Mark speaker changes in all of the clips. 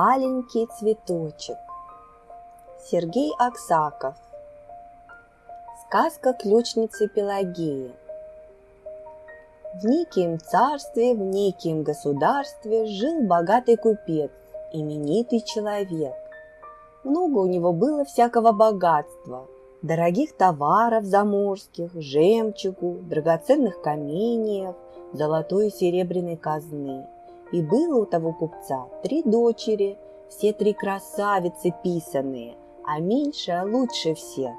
Speaker 1: Аленький цветочек. Сергей Аксаков. Сказка ключницы Пелагеи. В неким царстве, в неким государстве жил богатый купец, именитый человек. Много у него было всякого богатства, дорогих товаров заморских, жемчугу, драгоценных каменьев, золотой и серебряной казны – и было у того купца три дочери, все три красавицы писанные, а меньшая лучше всех.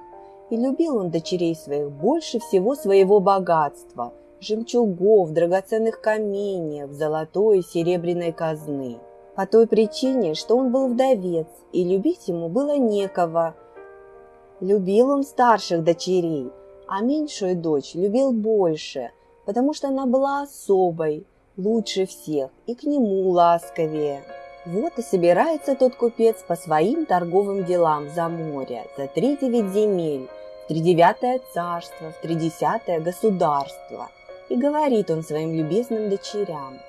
Speaker 1: И любил он дочерей своих больше всего своего богатства, жемчугов, драгоценных каменьев, золотой и серебряной казны. По той причине, что он был вдовец, и любить ему было некого. Любил он старших дочерей, а меньшую дочь любил больше, потому что она была особой – лучше всех и к нему ласковее. Вот и собирается тот купец по своим торговым делам за море, за три девять земель, в тридевятое царство, в тридесятое государство. И говорит он своим любезным дочерям,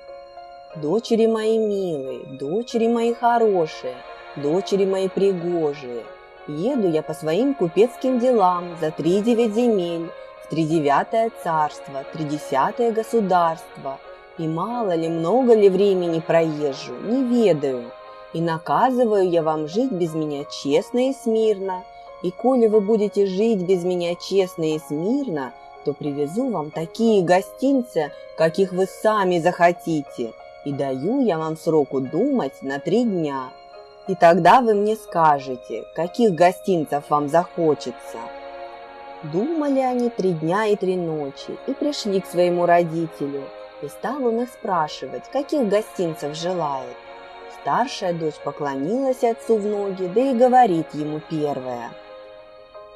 Speaker 1: «Дочери мои милые, дочери мои хорошие, дочери мои пригожие, еду я по своим купецким делам за три девять земель, в тридевятое царство, тридесятое государство – и мало ли, много ли времени проезжу, не ведаю. И наказываю я вам жить без меня честно и смирно. И коли вы будете жить без меня честно и смирно, то привезу вам такие гостинцы, каких вы сами захотите. И даю я вам сроку думать на три дня. И тогда вы мне скажете, каких гостинцев вам захочется. Думали они три дня и три ночи и пришли к своему родителю – и стал он их спрашивать, каких гостинцев желает. Старшая дочь поклонилась отцу в ноги, да и говорит ему первая.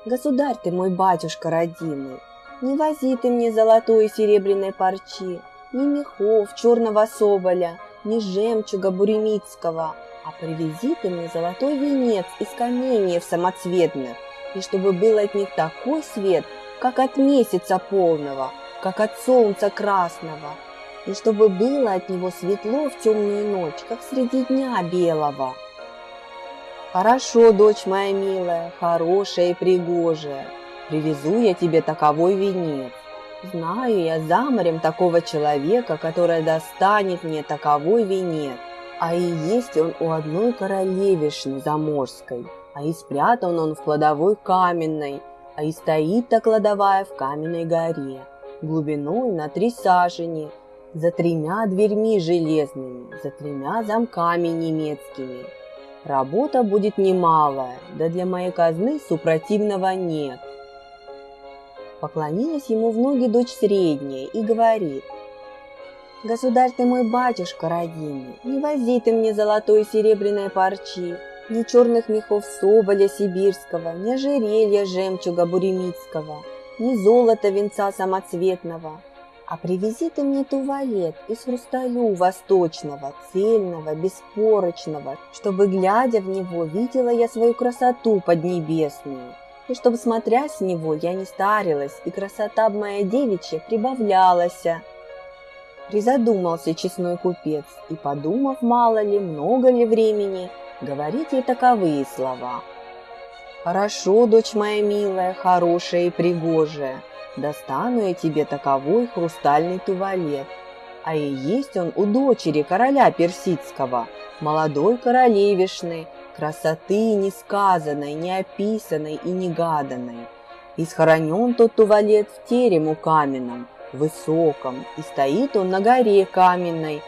Speaker 1: «Государь ты мой батюшка родимый, не вози ты мне золотой и серебряной парчи, ни мехов черного соболя, ни жемчуга буремицкого, а привези ты мне золотой венец из каменьев самоцветных, и чтобы был от них такой свет, как от месяца полного, как от солнца красного, и чтобы было от него светло в темную ночь, как среди дня белого. Хорошо, дочь моя милая, хорошая и пригожая, привезу я тебе таковой венец. Знаю я за морем такого человека, который достанет мне таковой венец. А и есть он у одной королевишны заморской, а и спрятан он в кладовой каменной, а и стоит та кладовая в каменной горе, глубиной на три сажени, за тремя дверьми железными, за тремя замками немецкими. Работа будет немалая, да для моей казны супротивного нет. Поклонилась ему в ноги дочь средняя и говорит, «Государь ты мой батюшка родимый, не вози ты мне золотой и серебряной парчи, ни черных мехов соболя сибирского, ни ожерелья жемчуга буремицкого, ни золота венца самоцветного, а привези ты мне туалет из хрусталю восточного, цельного, беспорочного, чтобы, глядя в него, видела я свою красоту поднебесную, и чтобы, смотря с него, я не старилась, и красота моя девичья прибавлялась. Призадумался честной купец, и, подумав, мало ли, много ли времени, говорить ей таковые слова. «Хорошо, дочь моя милая, хорошая и пригожая», достану я тебе таковой хрустальный туалет. А и есть он у дочери короля персидского, молодой королевишны, красоты несказанной, неописанной и негаданной. И схоронен тот туалет в терему каменном, высоком, и стоит он на горе каменной.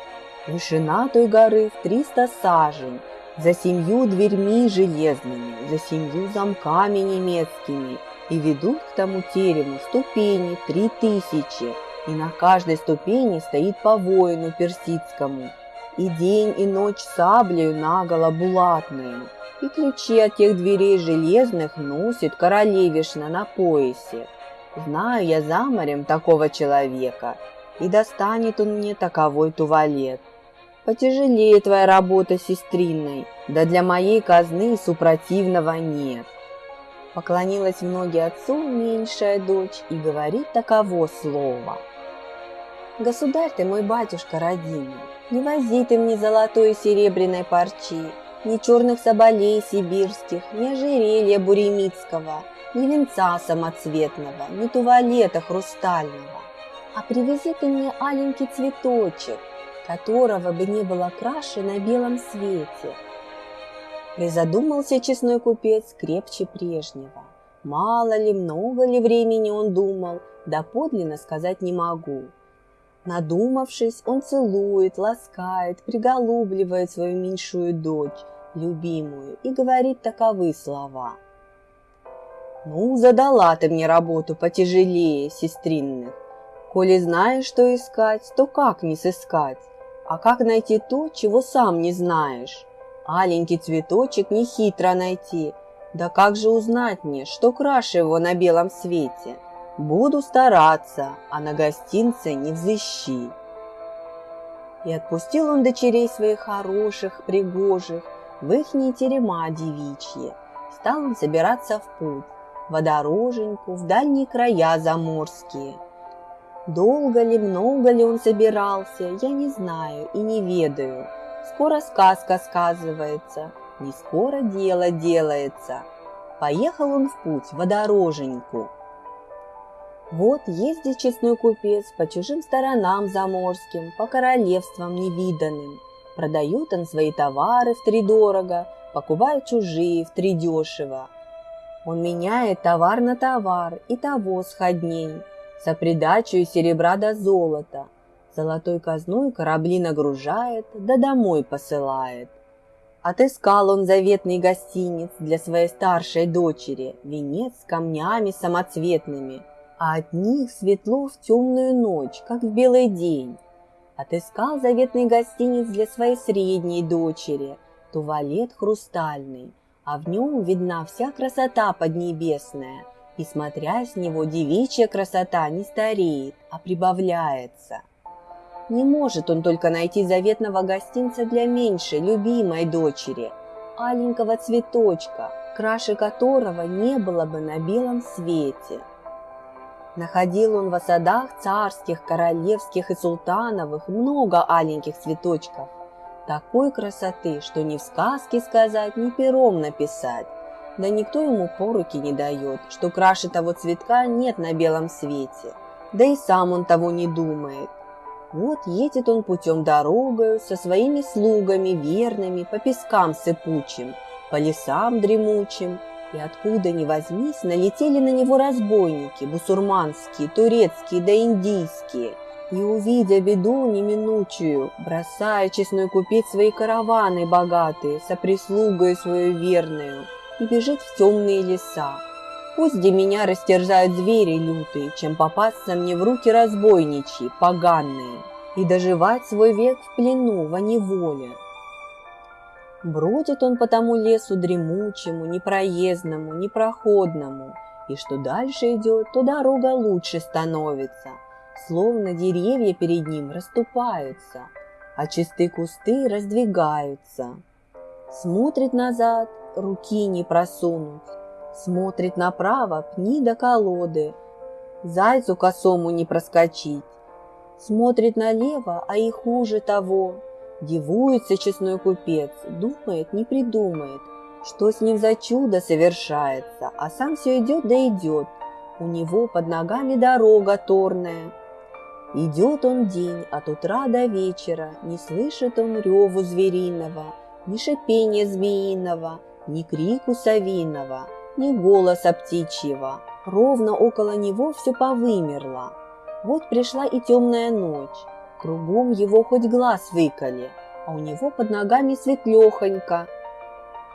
Speaker 1: Вышина той горы в триста сажень, за семью дверьми железными, за семью замками немецкими, и ведут к тому терему ступени три тысячи, и на каждой ступени стоит по воину персидскому, и день и ночь саблею наголо булатную, и ключи от тех дверей железных носит королевишна на поясе. Знаю я за морем такого человека, и достанет он мне таковой туалет. Потяжелее твоя работа сестринной, да для моей казны супротивного нет. Поклонилась в ноги отцу меньшая дочь и говорит таково слово. Государь ты мой батюшка родимый, не вози ты мне золотой и серебряной парчи, ни черных соболей сибирских, ни ожерелья буремицкого, ни венца самоцветного, ни туалета хрустального. А привези ты мне аленький цветочек, которого бы не было краше на белом свете. Призадумался честной купец крепче прежнего. Мало ли, много ли времени он думал, да подлинно сказать не могу. Надумавшись, он целует, ласкает, приголубливает свою меньшую дочь, любимую, и говорит таковы слова. «Ну, задала ты мне работу потяжелее, сестринных. Коли знаешь, что искать, то как не сыскать? А как найти то, чего сам не знаешь? Аленький цветочек не хитро найти. Да как же узнать мне, что краше его на белом свете?» Буду стараться, а на гостинце не взыщи. И отпустил он дочерей своих хороших, пригожих, в ихние терема девичьи. Стал он собираться в путь, водороженьку, в дальние края заморские. Долго ли, много ли он собирался, я не знаю и не ведаю. Скоро сказка сказывается, не скоро дело делается. Поехал он в путь, водороженьку, вот ездит честной купец по чужим сторонам заморским, по королевствам невиданным. Продает он свои товары в три дорого, покупает чужие в три дешево. Он меняет товар на товар и того сходней, за придачу серебра до золота. Золотой казной корабли нагружает, да домой посылает. Отыскал он заветный гостиниц для своей старшей дочери, венец с камнями самоцветными – а от них светло в темную ночь, как в белый день. Отыскал заветный гостиниц для своей средней дочери, туалет хрустальный, а в нем видна вся красота поднебесная, и, смотря с него, девичья красота не стареет, а прибавляется. Не может он только найти заветного гостинца для меньшей, любимой дочери, аленького цветочка, краше которого не было бы на белом свете. Находил он в садах царских, королевских и султановых много аленьких цветочков. Такой красоты, что ни в сказке сказать, ни пером написать. Да никто ему поруки не дает, что краше того цветка нет на белом свете. Да и сам он того не думает. Вот едет он путем дорогою со своими слугами верными по пескам сыпучим, по лесам дремучим, и откуда ни возьмись, налетели на него разбойники, бусурманские, турецкие да индийские. И, увидя беду неминучую, бросая честной купец свои караваны богатые, со прислугой свою верную, и бежит в темные леса. Пусть где меня растерзают звери лютые, чем попасться мне в руки разбойничьи, поганые, и доживать свой век в плену, во неволе. Бродит он по тому лесу дремучему, непроездному, непроходному, и что дальше идет, то дорога лучше становится, словно деревья перед ним расступаются, а чистые кусты раздвигаются. Смотрит назад, руки не просунуть, смотрит направо, пни до колоды, зайцу косому не проскочить. Смотрит налево, а и хуже того, Дивуется честной купец, думает, не придумает, что с ним за чудо совершается, а сам все идет да идет. У него под ногами дорога торная. Идет он день от утра до вечера, не слышит он реву звериного, ни шипения змеиного, ни крику совиного, ни голоса птичьего. Ровно около него все повымерло. Вот пришла и темная ночь. Кругом его хоть глаз выколи, а у него под ногами светлехонько.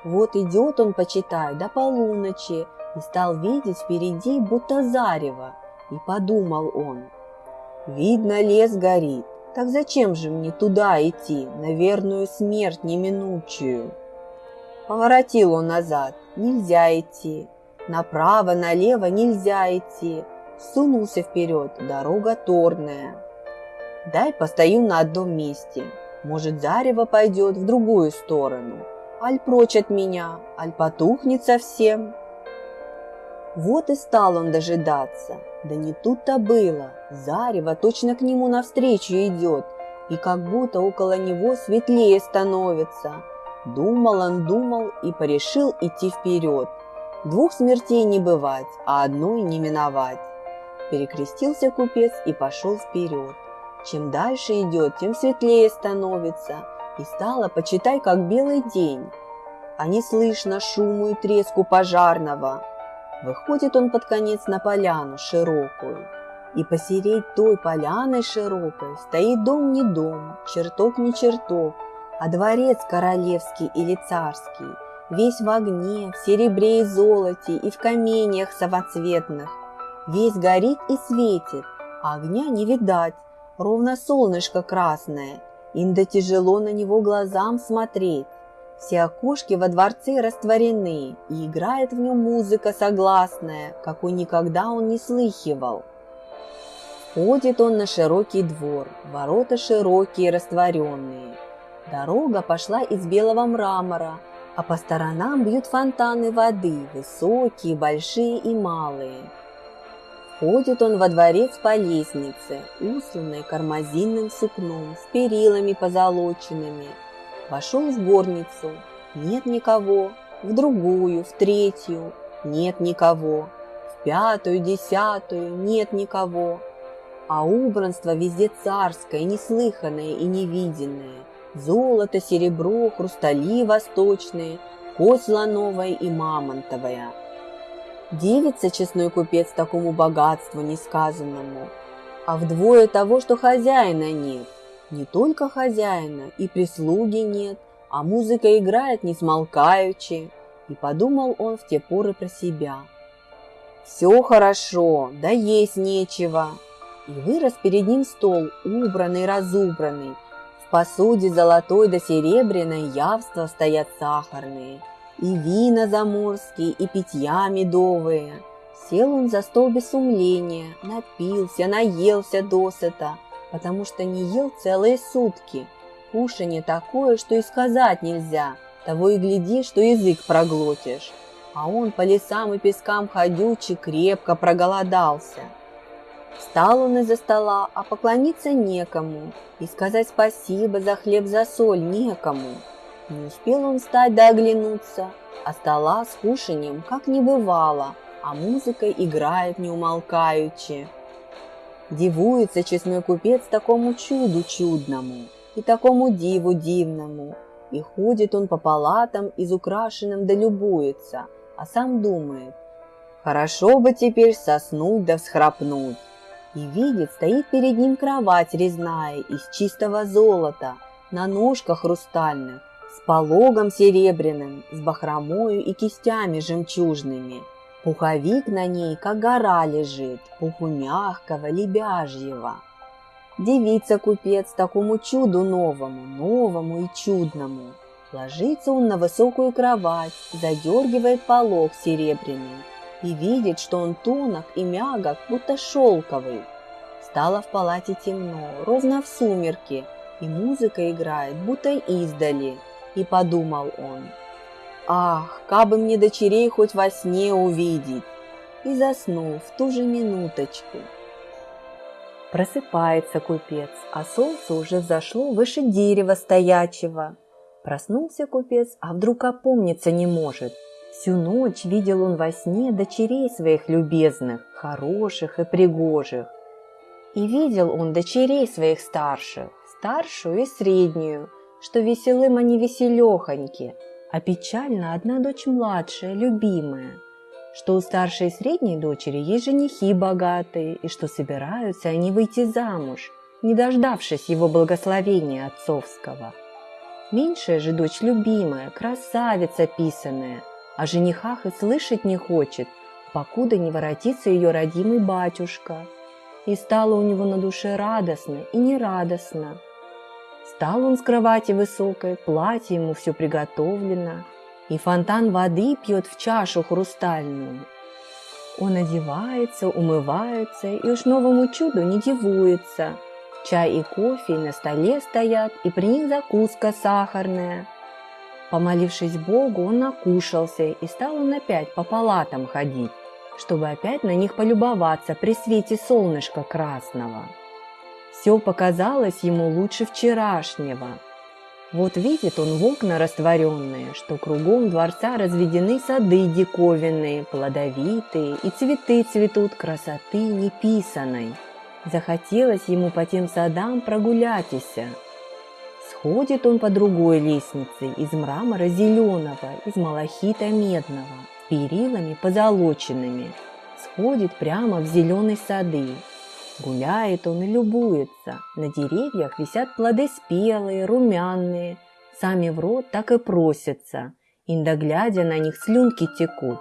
Speaker 1: Вот идет он, почитай, до полуночи, и стал видеть впереди будто зарево, и подумал он. Видно, лес горит, так зачем же мне туда идти, на верную смерть неминучую? Поворотил он назад, нельзя идти, направо, налево нельзя идти, сунулся вперед, дорога торная. Дай постою на одном месте. Может, зарево пойдет в другую сторону. Аль прочь от меня, аль потухнет совсем. Вот и стал он дожидаться. Да не тут-то было. Зарево точно к нему навстречу идет, и как будто около него светлее становится. Думал он, думал и порешил идти вперед. Двух смертей не бывать, а одной не миновать. Перекрестился купец и пошел вперед. Чем дальше идет, тем светлее становится, и стало, почитай, как белый день. А не слышно шуму и треску пожарного. Выходит он под конец на поляну широкую, и посереть той поляной широкой стоит дом не дом, чертог не чертог, а дворец королевский или царский, весь в огне, в серебре и золоте и в каменьях самоцветных. Весь горит и светит, а огня не видать, ровно солнышко красное, инда тяжело на него глазам смотреть. Все окошки во дворце растворены, и играет в нем музыка согласная, какой никогда он не слыхивал. Ходит он на широкий двор, ворота широкие, растворенные. Дорога пошла из белого мрамора, а по сторонам бьют фонтаны воды, высокие, большие и малые. Ходит он во дворец по лестнице, усланной кармазинным сукном, с перилами позолоченными. Вошел в горницу, нет никого, в другую, в третью, нет никого, в пятую, десятую, нет никого а убранство везде царское, неслыханное и невиденное. Золото, серебро, хрустали восточные, кость слоновая и мамонтовая. Дивится честной купец такому богатству несказанному, а вдвое того, что хозяина нет. Не только хозяина, и прислуги нет, а музыка играет не смолкаючи. И подумал он в те поры про себя. Все хорошо, да есть нечего, и вырос перед ним стол, убранный, разубранный. Посуде золотой да серебряной явства стоят сахарные, и вина заморские, и питья медовые. Сел он за стол без сумления, напился, наелся досыта, потому что не ел целые сутки. Кушанье такое, что и сказать нельзя, того и гляди, что язык проглотишь. А он по лесам и пескам ходючий крепко проголодался. Встал он из-за стола, а поклониться некому, и сказать спасибо за хлеб за соль некому. Не успел он встать да оглянуться, а стола с кушанием как не бывало, а музыка играет неумолкаючи. Дивуется честной купец такому чуду чудному и такому диву дивному, и ходит он по палатам изукрашенным да любуется, а сам думает, хорошо бы теперь соснуть да всхрапнуть и видит, стоит перед ним кровать резная из чистого золота, на ножках хрустальных, с пологом серебряным, с бахромою и кистями жемчужными. Пуховик на ней, как гора лежит, пуху мягкого, лебяжьего. Девица-купец такому чуду новому, новому и чудному. Ложится он на высокую кровать, задергивает полог серебряный, и видит, что он тонок и мягок, будто шелковый. Стало в палате темно, ровно в сумерки, и музыка играет, будто издали. И подумал он, «Ах, кабы мне дочерей хоть во сне увидеть!» И заснул в ту же минуточку. Просыпается купец, а солнце уже взошло выше дерева стоячего. Проснулся купец, а вдруг опомниться не может – Всю ночь видел он во сне дочерей своих любезных, хороших и пригожих. И видел он дочерей своих старших, старшую и среднюю, что веселым они веселехоньки, а печально одна дочь младшая, любимая, что у старшей и средней дочери есть женихи богатые, и что собираются они выйти замуж, не дождавшись его благословения отцовского. Меньшая же дочь любимая, красавица писаная – о женихах и слышать не хочет, покуда не воротится ее родимый батюшка. И стало у него на душе радостно и нерадостно. Стал он с кровати высокой, платье ему все приготовлено, и фонтан воды пьет в чашу хрустальную. Он одевается, умывается и уж новому чуду не дивуется. Чай и кофе на столе стоят, и при них закуска сахарная – Помолившись Богу, он накушался, и стал он опять по палатам ходить, чтобы опять на них полюбоваться при свете солнышка красного. Все показалось ему лучше вчерашнего. Вот видит он в окна растворенные, что кругом дворца разведены сады диковинные, плодовитые, и цветы цветут красоты неписанной. Захотелось ему по тем садам прогуляться. Сходит он по другой лестнице из мрамора зеленого, из малахита медного, с перилами позолоченными. Сходит прямо в зеленые сады, Гуляет он и любуется. На деревьях висят плоды спелые, румяные. Сами в рот так и просятся. Инда на них слюнки текут.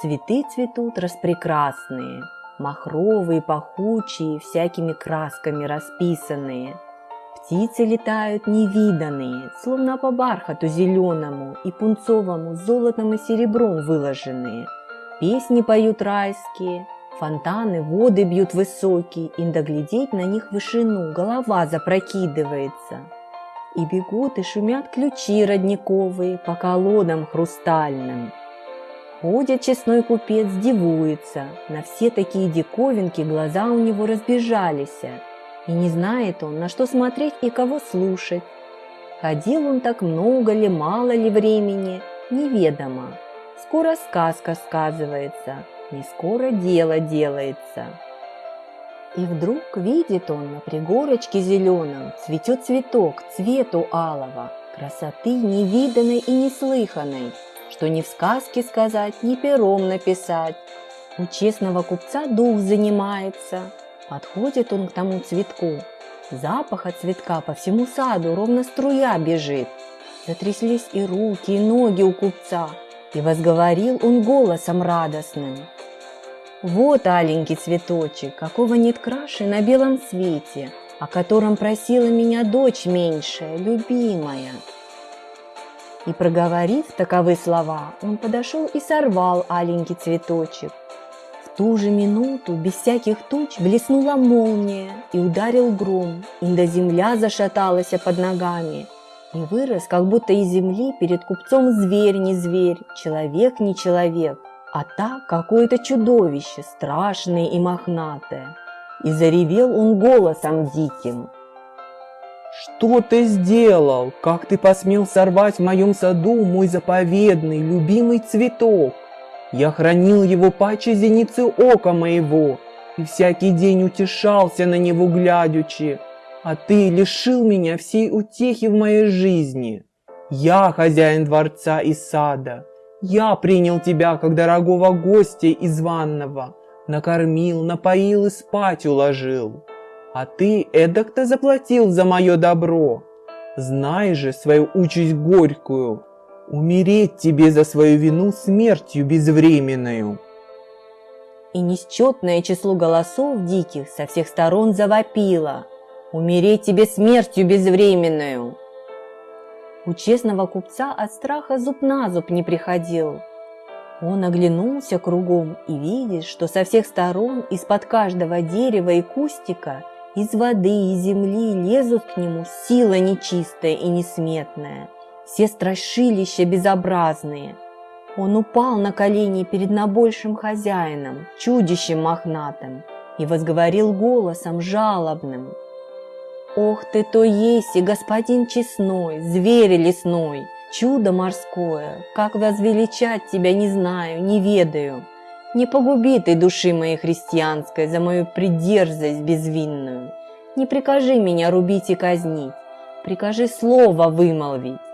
Speaker 1: Цветы цветут распрекрасные, Махровые, пахучие, всякими красками расписанные. Птицы летают невиданные, Словно по бархату зеленому И пунцовому золотом и серебром выложенные. Песни поют райские, Фонтаны, воды бьют высокие, и доглядеть на них вышину, голова запрокидывается. И бегут и шумят ключи родниковые по колодам хрустальным. Ходит честной купец, дивуется, на все такие диковинки глаза у него разбежались, и не знает он, на что смотреть и кого слушать. Ходил он так много ли, мало ли времени, неведомо. Скоро сказка сказывается, не скоро дело делается. И вдруг видит он на пригорочке зеленом цветет цветок цвету алого, красоты невиданной и неслыханной, что ни в сказке сказать, ни пером написать. У честного купца дух занимается, подходит он к тому цветку. Запах от цветка по всему саду ровно струя бежит. Затряслись и руки, и ноги у купца, и возговорил он голосом радостным. Вот аленький цветочек, какого нет краши на белом свете, о котором просила меня дочь меньшая, любимая. И проговорив таковы слова, он подошел и сорвал аленький цветочек. Ту же минуту, без всяких туч, блеснула молния и ударил гром, инда земля зашаталась под ногами, и вырос, как будто из земли перед купцом зверь не зверь, человек не человек – а так какое-то чудовище, страшное и мохнатое. И заревел он голосом диким.
Speaker 2: «Что ты сделал? Как ты посмел сорвать в моем саду мой заповедный, любимый цветок? Я хранил его паче зеницы ока моего, и всякий день утешался на него глядячи, а ты лишил меня всей утехи в моей жизни. Я хозяин дворца и сада, я принял тебя, как дорогого гостя из ванного, накормил, напоил и спать уложил. А ты эдак-то заплатил за мое добро. Знай же свою участь горькую, умереть тебе за свою вину смертью безвременную.
Speaker 1: И несчетное число голосов диких со всех сторон завопило. Умереть тебе смертью безвременную. У честного купца от страха зуб на зуб не приходил. Он оглянулся кругом и видит, что со всех сторон из-под каждого дерева и кустика из воды и земли лезут к нему сила нечистая и несметная, все страшилища безобразные. Он упал на колени перед набольшим хозяином, чудищем мохнатым, и возговорил голосом жалобным – Ох ты, то есть и господин честной, зверь лесной, чудо морское, как возвеличать тебя не знаю, не ведаю. Не погуби ты души моей христианской за мою придерзость безвинную. Не прикажи меня рубить и казнить, прикажи слово вымолвить.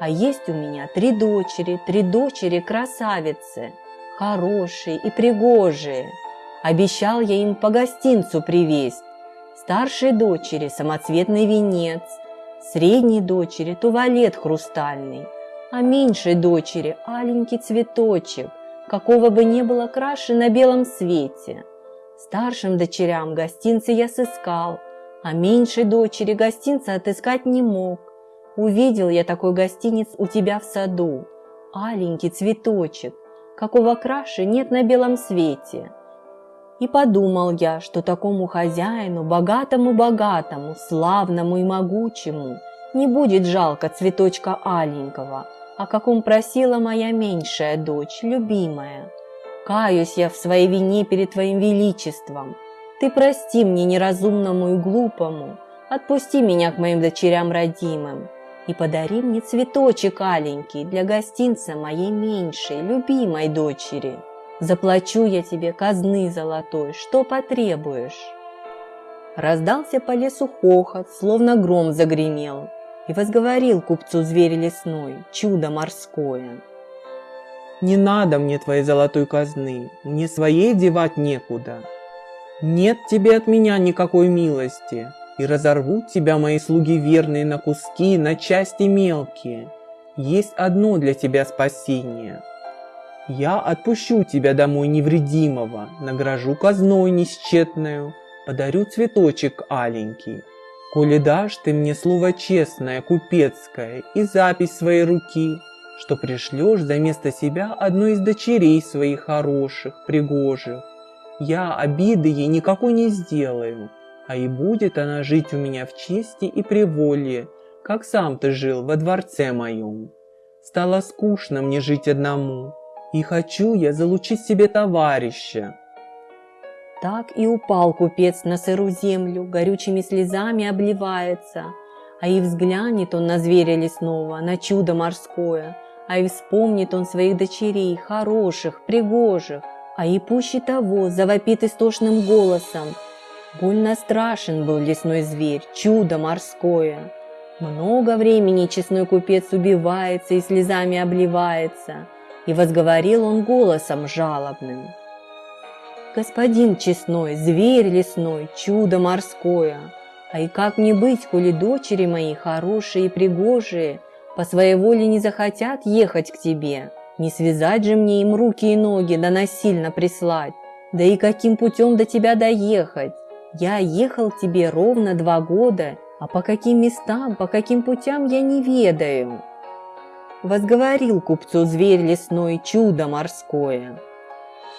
Speaker 1: А есть у меня три дочери, три дочери красавицы, хорошие и пригожие. Обещал я им по гостинцу привезть, старшей дочери самоцветный венец, средней дочери туалет хрустальный, а меньшей дочери аленький цветочек, какого бы не было краше на белом свете. Старшим дочерям гостинцы я сыскал, а меньшей дочери гостинца отыскать не мог. Увидел я такой гостиниц у тебя в саду, аленький цветочек, какого краше нет на белом свете. И подумал я, что такому хозяину, богатому-богатому, славному и могучему, не будет жалко цветочка аленького, о каком просила моя меньшая дочь, любимая. Каюсь я в своей вине перед твоим величеством. Ты прости мне неразумному и глупому, отпусти меня к моим дочерям родимым. И подари мне цветочек аленький для гостинца моей меньшей, любимой дочери. Заплачу я тебе казны золотой, что потребуешь. Раздался по лесу хохот, словно гром загремел, и возговорил купцу зверь лесной, чудо морское.
Speaker 2: Не надо мне твоей золотой казны, мне своей девать некуда. Нет тебе от меня никакой милости, и разорвут тебя мои слуги верные на куски, на части мелкие. Есть одно для тебя спасение. Я отпущу тебя домой невредимого, награжу казной несчетную, подарю цветочек аленький. Коли дашь ты мне слово честное, купецкое, и запись своей руки, что пришлешь за место себя одну из дочерей своих хороших, пригожих. Я обиды ей никакой не сделаю, а и будет она жить у меня в чести и приволье, как сам ты жил во дворце моем. Стало скучно мне жить одному, и хочу я залучить себе товарища.
Speaker 1: Так и упал купец на сырую землю, горючими слезами обливается, а и взглянет он на зверя лесного, на чудо морское – а и вспомнит он своих дочерей, хороших, пригожих, а и пуще того завопит истошным голосом. Больно страшен был лесной зверь, чудо морское. Много времени честной купец убивается и слезами обливается, и возговорил он голосом жалобным. «Господин честной, зверь лесной, чудо морское, а и как мне быть, коли дочери мои хорошие и пригожие, по своей воле не захотят ехать к тебе. Не связать же мне им руки и ноги, да насильно прислать. Да и каким путем до тебя доехать? Я ехал тебе ровно два года, а по каким местам, по каким путям я не ведаю. Возговорил купцу зверь лесной чудо морское.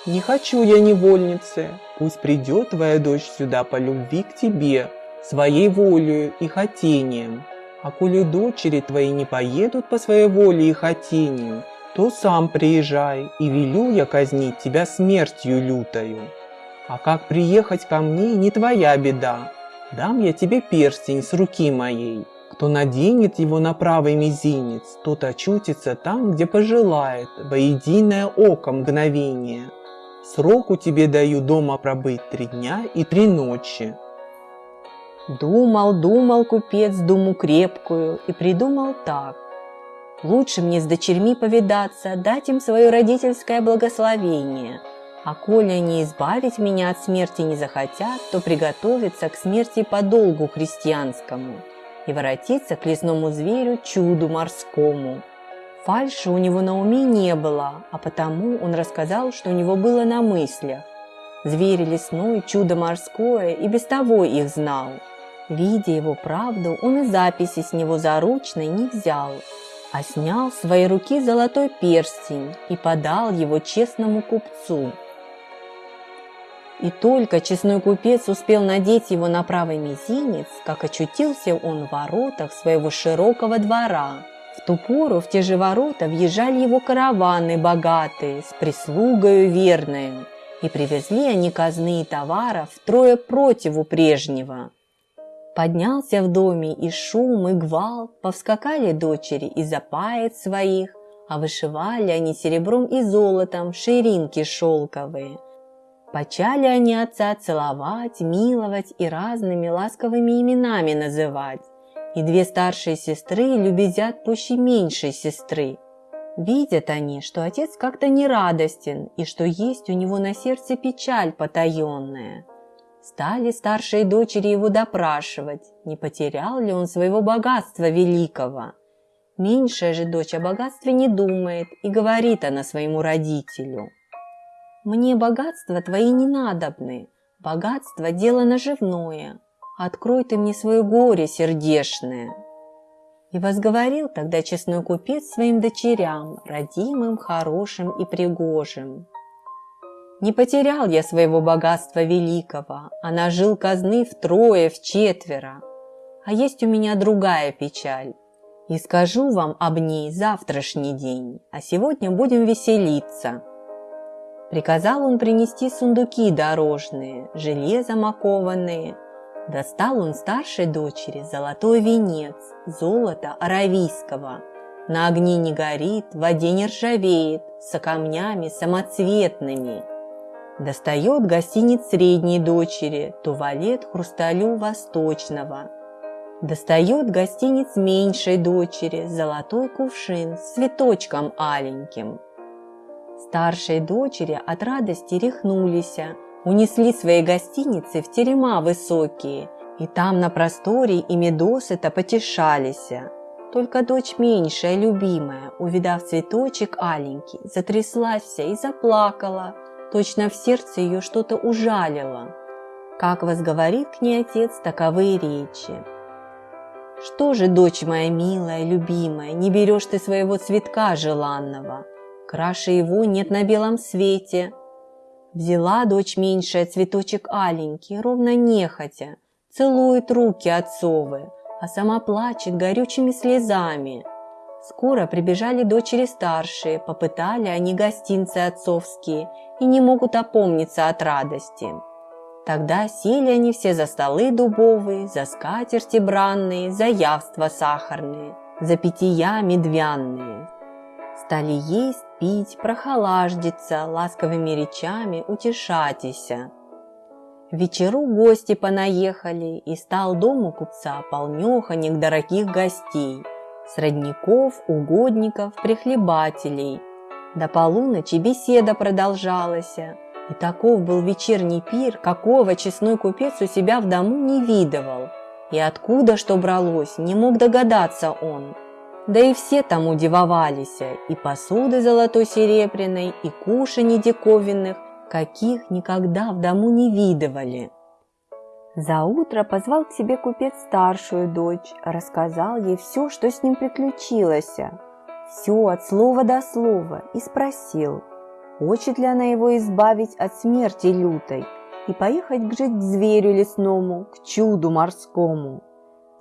Speaker 2: Не хочу я невольницы, пусть придет твоя дочь сюда по любви к тебе, своей волею и хотением. А коли дочери твои не поедут по своей воле и хотению, то сам приезжай, и велю я казнить тебя смертью лютою. А как приехать ко мне, не твоя беда. Дам я тебе перстень с руки моей. Кто наденет его на правый мизинец, тот очутится там, где пожелает, во единое око мгновение. Сроку тебе даю дома пробыть три дня и три ночи.
Speaker 1: Думал, думал купец думу крепкую и придумал так. Лучше мне с дочерьми повидаться, дать им свое родительское благословение. А коли они избавить меня от смерти не захотят, то приготовиться к смерти по долгу христианскому и воротиться к лесному зверю чуду морскому. Фальши у него на уме не было, а потому он рассказал, что у него было на мыслях. Зверь лесной, чудо морское и без того их знал – Видя его правду, он и записи с него заручной не взял, а снял с своей руки золотой перстень и подал его честному купцу. И только честной купец успел надеть его на правый мизинец, как очутился он в воротах своего широкого двора. В ту пору в те же ворота въезжали его караваны богатые, с прислугою верной, и привезли они казны и товаров трое противу прежнего. Поднялся в доме и шум, и гвалт, повскакали дочери из запает своих, а вышивали они серебром и золотом ширинки шелковые. Почали они отца целовать, миловать и разными ласковыми именами называть. И две старшие сестры любезят пуще меньшей сестры. Видят они, что отец как-то нерадостен и что есть у него на сердце печаль потаенная – Стали старшие дочери его допрашивать, не потерял ли он своего богатства великого. Меньшая же дочь о богатстве не думает и говорит она своему родителю. «Мне богатства твои не надобны, богатство – дело наживное, открой ты мне свое горе сердешное». И возговорил тогда честной купец своим дочерям, родимым, хорошим и пригожим – не потерял я своего богатства великого, а нажил казны втрое, в четверо. А есть у меня другая печаль. И скажу вам об ней завтрашний день, а сегодня будем веселиться. Приказал он принести сундуки дорожные, железом окованные, Достал он старшей дочери золотой венец, золото аравийского. На огне не горит, в воде не ржавеет, со камнями самоцветными. Достает гостиниц средней дочери, туалет хрусталю восточного. Достает гостиниц меньшей дочери, золотой кувшин с цветочком аленьким. Старшей дочери от радости рехнулись, унесли свои гостиницы в терема высокие, и там на просторе ими досыта потешались. Только дочь меньшая, любимая, увидав цветочек аленький, затряслась и заплакала, точно в сердце ее что-то ужалило. Как возговорит к ней отец таковые речи. «Что же, дочь моя милая, любимая, не берешь ты своего цветка желанного? Краше его нет на белом свете, Взяла дочь меньшая цветочек аленький, ровно нехотя, целует руки отцовы, а сама плачет горючими слезами. Скоро прибежали дочери старшие, попытали они гостинцы отцовские и не могут опомниться от радости. Тогда сели они все за столы дубовые, за скатерти бранные, за явства сахарные, за питья медвянные. Стали есть, пить, прохолаждиться, ласковыми речами утешатися. вечеру гости понаехали, и стал дом у купца полнеханек дорогих гостей, сродников, угодников, прихлебателей. До полуночи беседа продолжалась, и таков был вечерний пир, какого честной купец у себя в дому не видывал. И откуда что бралось, не мог догадаться он – да и все тому дивовались, и посуды золотой серебряной, и кушаний диковинных, каких никогда в дому не видывали. За утро позвал к себе купец старшую дочь, рассказал ей все, что с ним приключилось, все от слова до слова, и спросил, хочет ли она его избавить от смерти лютой и поехать жить к зверю лесному, к чуду морскому.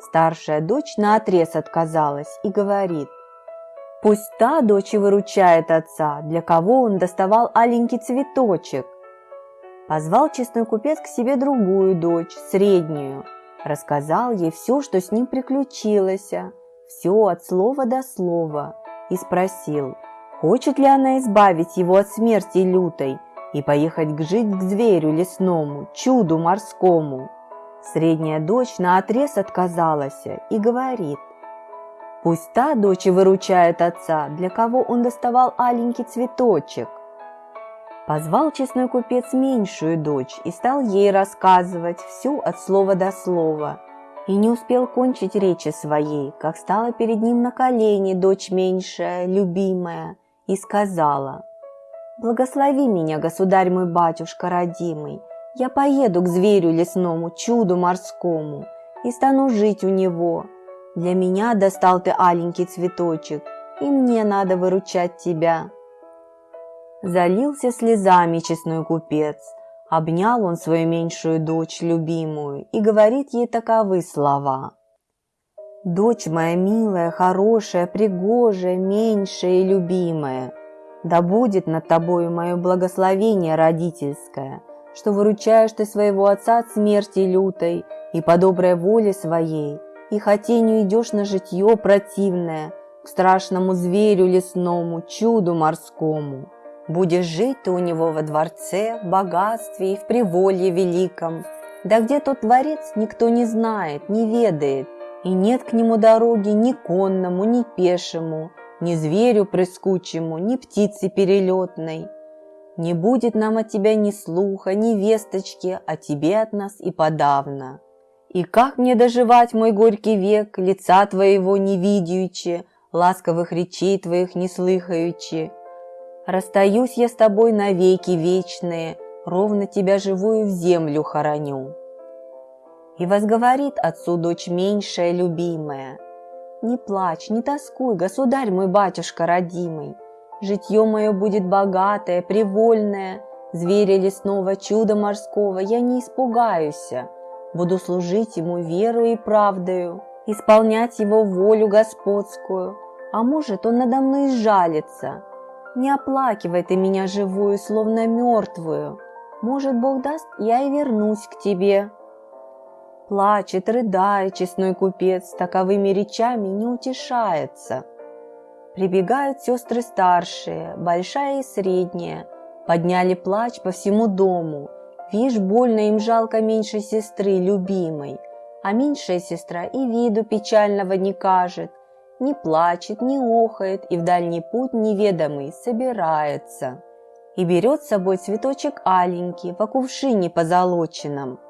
Speaker 1: Старшая дочь наотрез отказалась и говорит, «Пусть та дочь и выручает отца, для кого он доставал аленький цветочек». Позвал честной купец к себе другую дочь, среднюю, рассказал ей все, что с ним приключилось, все от слова до слова, и спросил, хочет ли она избавить его от смерти лютой и поехать жить к зверю лесному, чуду морскому. Средняя дочь наотрез отказалась и говорит, «Пусть та дочь и выручает отца, для кого он доставал аленький цветочек». Позвал честной купец меньшую дочь и стал ей рассказывать всю от слова до слова. И не успел кончить речи своей, как стала перед ним на колени дочь меньшая, любимая, и сказала, «Благослови меня, государь мой батюшка родимый, я поеду к зверю лесному, чуду морскому, и стану жить у него. Для меня достал ты аленький цветочек, и мне надо выручать тебя. Залился слезами честной купец, обнял он свою меньшую дочь любимую и говорит ей таковы слова. «Дочь моя милая, хорошая, пригожая, меньшая и любимая, да будет над тобою мое благословение родительское, что выручаешь ты своего отца от смерти лютой, и по доброй воле своей, и хотению идешь на житье противное, к страшному зверю лесному, чуду морскому. Будешь жить ты у него во дворце, в богатстве и в приволье великом, да где тот дворец никто не знает, не ведает, и нет к нему дороги ни конному, ни пешему, ни зверю прыскучему, ни птице перелетной. Не будет нам от тебя ни слуха, ни весточки, а тебе от нас и подавно. И как мне доживать мой горький век, лица твоего не видяючи, ласковых речей твоих не слыхаючи? Расстаюсь я с тобой навеки вечные, ровно тебя живую в землю хороню. И возговорит отцу дочь меньшая любимая, «Не плачь, не тоскуй, государь мой батюшка родимый, Житье мое будет богатое, привольное, Зверя лесного, чуда морского я не испугаюсь. Буду служить ему верою и правдою, Исполнять его волю господскую. А может, он надо мной жалится. Не оплакивай ты меня живую, словно мертвую. Может, Бог даст, я и вернусь к тебе. Плачет, рыдает честной купец, таковыми речами не утешается. Прибегают сестры старшие, большая и средняя, подняли плач по всему дому. Вишь, больно им жалко меньшей сестры, любимой, а меньшая сестра и виду печального не кажет, не плачет, не охает и в дальний путь неведомый собирается. И берет с собой цветочек аленький во кувшине позолоченном.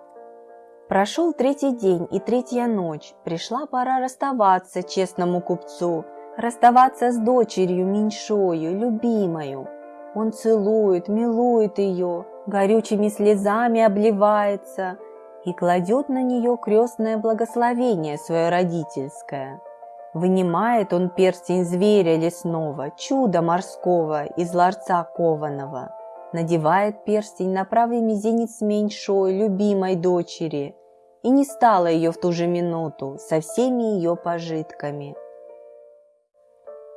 Speaker 1: Прошел третий день и третья ночь, пришла пора расставаться честному купцу, расставаться с дочерью меньшою, любимою. Он целует, милует ее, горючими слезами обливается и кладет на нее крестное благословение свое родительское. Вынимает он перстень зверя лесного, чуда морского из ларца кованого. Надевает перстень на правый мизинец меньшой, любимой дочери, и не стало ее в ту же минуту со всеми ее пожитками.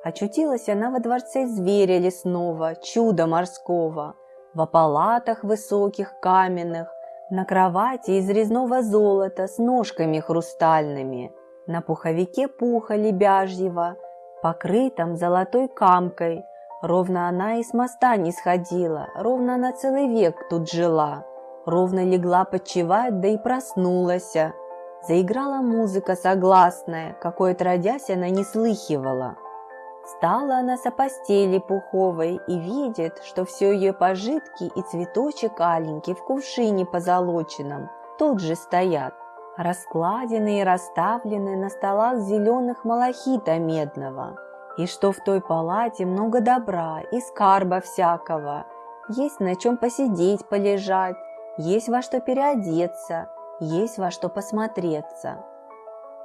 Speaker 1: Очутилась она во дворце зверя лесного, чуда морского, во палатах высоких каменных, на кровати из резного золота с ножками хрустальными – на пуховике пуха лебяжьего, покрытом золотой камкой. Ровно она и с моста не сходила, ровно она целый век тут жила. Ровно легла почевать, да и проснулась. Заиграла музыка согласная, какой отродясь она не слыхивала. Стала она со постели пуховой и видит, что все ее пожитки и цветочек аленький в кувшине позолоченном тут же стоят раскладены и расставлены на столах зеленых малахита медного, и что в той палате много добра и скарба всякого, есть на чем посидеть, полежать, есть во что переодеться, есть во что посмотреться.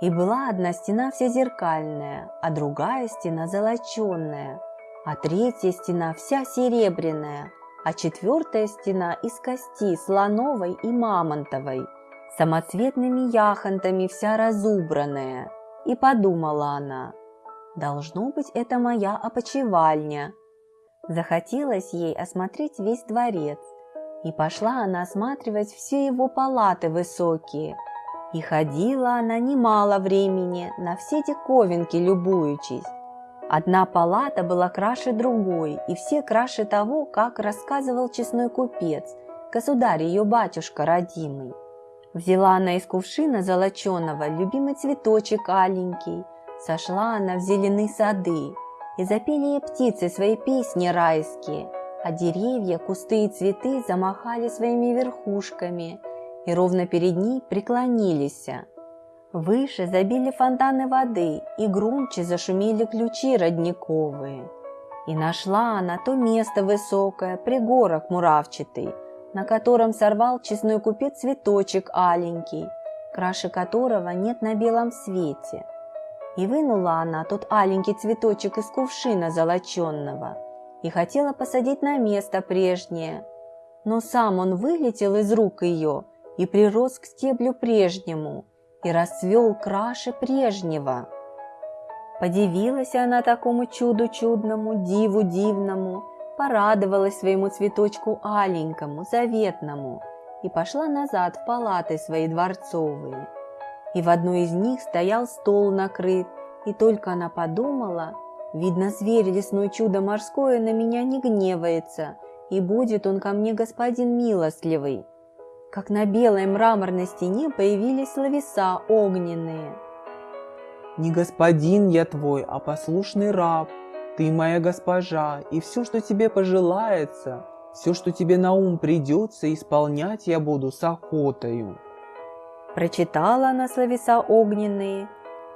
Speaker 1: И была одна стена вся зеркальная, а другая стена золоченная, а третья стена вся серебряная, а четвертая стена из кости слоновой и мамонтовой – самоцветными яхонтами вся разубранная. И подумала она, должно быть, это моя опочивальня. Захотелось ей осмотреть весь дворец, и пошла она осматривать все его палаты высокие. И ходила она немало времени, на все диковинки любуючись. Одна палата была краше другой, и все краше того, как рассказывал честной купец, государь ее батюшка родимый. Взяла она из кувшина золоченого любимый цветочек аленький, сошла она в зеленые сады, и запели ей птицы свои песни райские, а деревья, кусты и цветы замахали своими верхушками и ровно перед ней преклонились. Выше забили фонтаны воды и громче зашумели ключи родниковые. И нашла она то место высокое, пригорок муравчатый, на котором сорвал честной купец цветочек аленький, краше которого нет на белом свете. И вынула она тот аленький цветочек из кувшина золоченного и хотела посадить на место прежнее. Но сам он вылетел из рук ее и прирос к стеблю прежнему и расцвел краше прежнего. Подивилась она такому чуду чудному, диву дивному, порадовалась своему цветочку аленькому, заветному, и пошла назад в палаты свои дворцовые. И в одной из них стоял стол накрыт, и только она подумала, видно, зверь лесной чудо морское на меня не гневается, и будет он ко мне господин милостливый. Как на белой мраморной стене появились словеса огненные.
Speaker 2: «Не господин я твой, а послушный раб, ты моя госпожа, и все, что тебе пожелается, все, что тебе на ум придется, исполнять я буду с охотою.
Speaker 1: Прочитала она словеса огненные,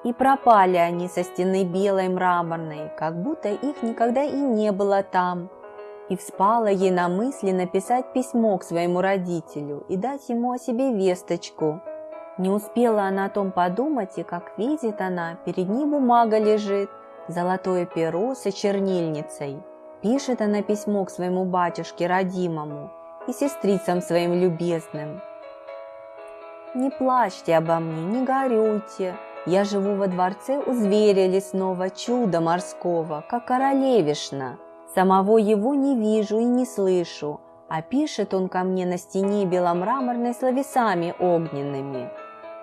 Speaker 1: и пропали они со стены белой мраморной, как будто их никогда и не было там. И вспала ей на мысли написать письмо к своему родителю и дать ему о себе весточку. Не успела она о том подумать, и как видит она, перед ней бумага лежит, золотое перо со чернильницей. Пишет она письмо к своему батюшке родимому и сестрицам своим любезным. «Не плачьте обо мне, не горюйте, я живу во дворце у зверя лесного, чуда морского, как королевишна. Самого его не вижу и не слышу, а пишет он ко мне на стене беломраморной словесами огненными.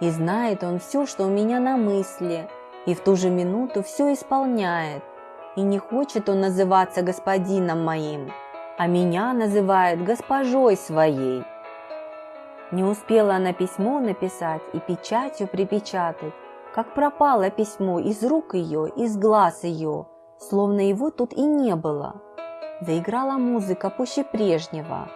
Speaker 1: И знает он все, что у меня на мысли, и в ту же минуту все исполняет. И не хочет он называться господином моим, а меня называет госпожой своей. Не успела она письмо написать и печатью припечатать, как пропало письмо из рук ее, из глаз ее, словно его тут и не было. Заиграла музыка пуще прежнего.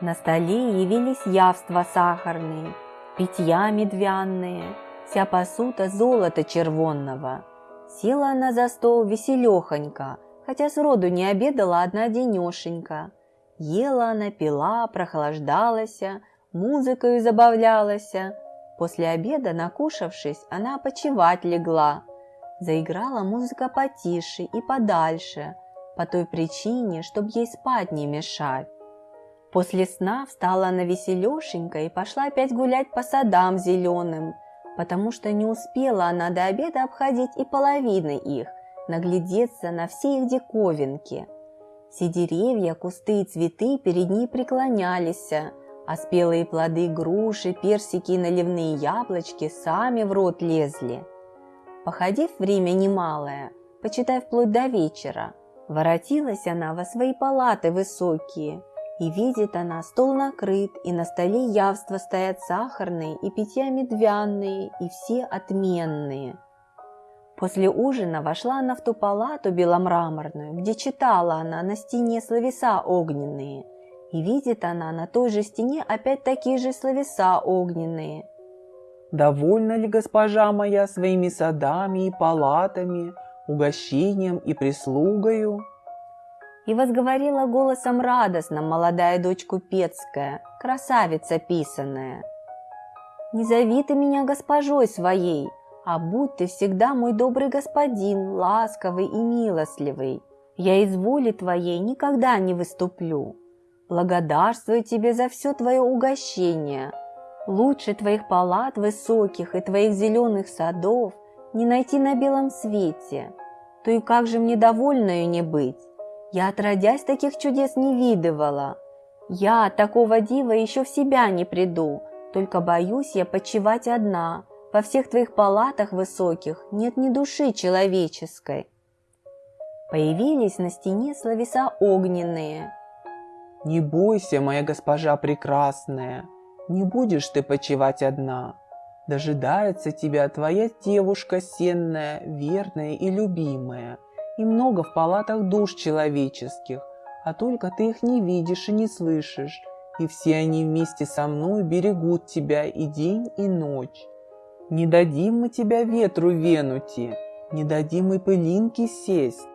Speaker 1: На столе явились явства сахарные, питья медвяные, вся посуда золота червонного. Села она за стол веселехонько, хотя сроду не обедала одна денешенька. Ела она, пила, прохлаждалась, музыкою забавлялась. После обеда, накушавшись, она почевать легла. Заиграла музыка потише и подальше, по той причине, чтоб ей спать не мешать. После сна встала она веселешенько и пошла опять гулять по садам зеленым, потому что не успела она до обеда обходить и половины их, наглядеться на все их диковинки. Все деревья, кусты и цветы перед ней преклонялись, а спелые плоды груши, персики и наливные яблочки сами в рот лезли. Походив время немалое, почитай вплоть до вечера, воротилась она во свои палаты высокие, и видит она, стол накрыт, и на столе явства стоят сахарные и питья медвяные, и все отменные. После ужина вошла она в ту палату беломраморную, где читала она на стене словеса огненные, и видит она на той же стене опять такие же словеса огненные.
Speaker 2: Довольна ли госпожа моя своими садами и палатами, угощением и прислугою?
Speaker 1: И возговорила голосом радостным молодая дочь купецкая, красавица писаная. «Не зови ты меня госпожой своей, а будь ты всегда мой добрый господин, ласковый и милостливый. Я из воли твоей никогда не выступлю. Благодарствую тебе за все твое угощение. Лучше твоих палат высоких и твоих зеленых садов не найти на белом свете. То и как же мне довольною не быть? Я отродясь таких чудес не видывала. Я такого дива еще в себя не приду, только боюсь я почивать одна. Во всех твоих палатах высоких нет ни души человеческой. Появились на стене словеса огненные.
Speaker 2: Не бойся, моя госпожа прекрасная, не будешь ты почивать одна. Дожидается тебя твоя девушка сенная, верная и любимая, и много в палатах душ человеческих, а только ты их не видишь и не слышишь, и все они вместе со мной берегут тебя и день, и ночь. Не дадим мы тебя ветру венути, не дадим и пылинки сесть,